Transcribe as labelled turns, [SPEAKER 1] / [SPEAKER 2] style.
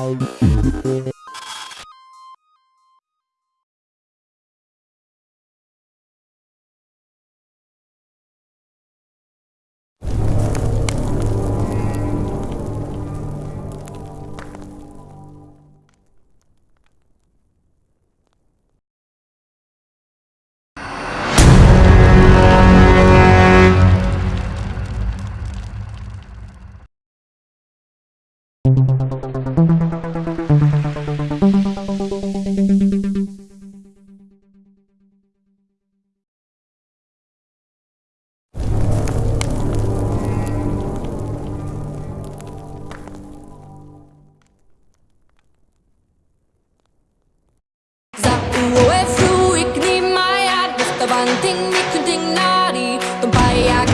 [SPEAKER 1] Za UOF-u Canting, mi canting nari, tumpaya